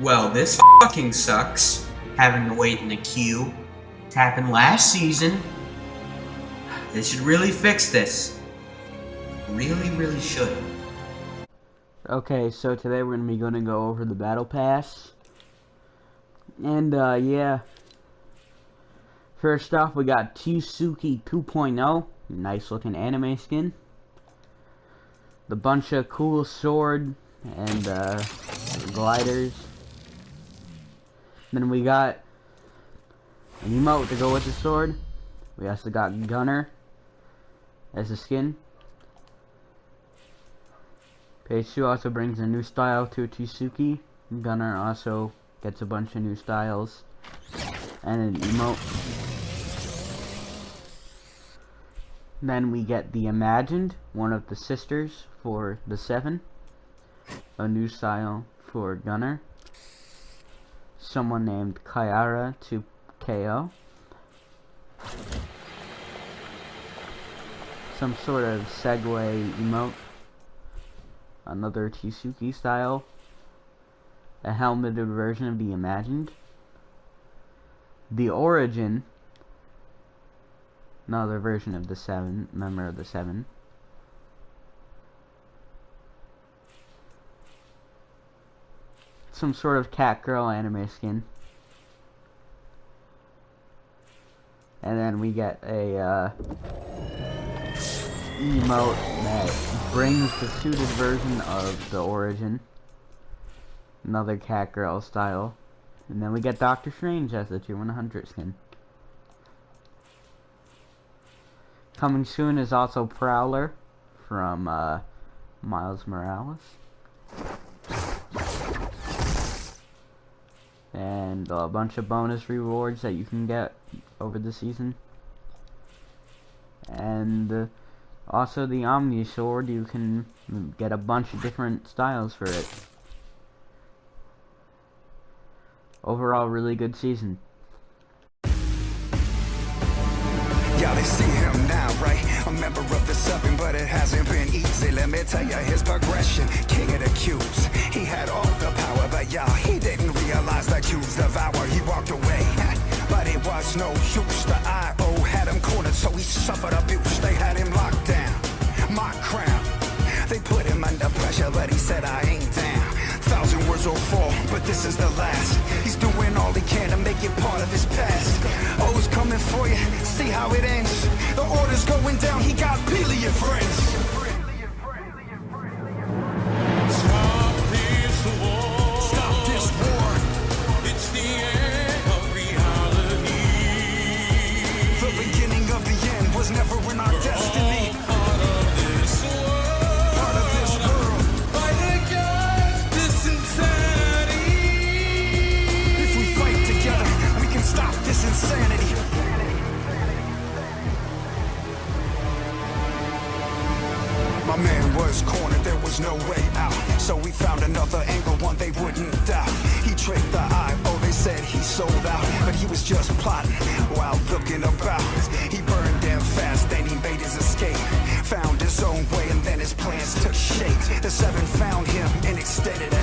Well, this fucking sucks. Having to wait in the queue. It happened last season. They should really fix this. Really, really should. Okay, so today we're going to be going to go over the Battle Pass. And, uh, yeah. First off, we got Tsuki 2.0. Nice looking anime skin. The bunch of cool sword and, uh, gliders. Then we got an emote to go with the sword. We also got Gunnar as a skin. Page 2 also brings a new style to Tsuki. Gunnar also gets a bunch of new styles. And an emote. Then we get the Imagined, one of the sisters for the 7. A new style for Gunnar. Someone named Kiara to KO. Some sort of Segway emote. Another Tsuki style, a helmeted version of the Imagined, the Origin, another version of the Seven, member of the Seven, some sort of cat girl anime skin. And then we get a uh, emote that brings the suited version of the origin. Another cat girl style. And then we get Doctor Strange as the 2 100 skin. Coming soon is also Prowler from uh, Miles Morales. And a bunch of bonus rewards that you can get over the season. And uh, also the Omni Sword, you can get a bunch of different styles for it. Overall, really good season. Y'all see him now, right? A member of the seven, but it hasn't been easy. Let me tell you his progression. King the cubes devour. He walked away. But it was no use. The IO had him cornered, so he suffered abuse. They had him locked down. My crown. They put him under pressure, but he said, I ain't down. Thousand words will fall, but this is the last. He's doing all he can to make it part of his past. O's coming for you, see how it ends. The order's going down, he got billion friends. Was cornered, there was no way out. So we found another angle, one they wouldn't doubt. He tricked the eye, oh, they said he sold out. But he was just plotting while looking about. He burned them fast, then he made his escape. Found his own way, and then his plans took shape. The seven found him and extended.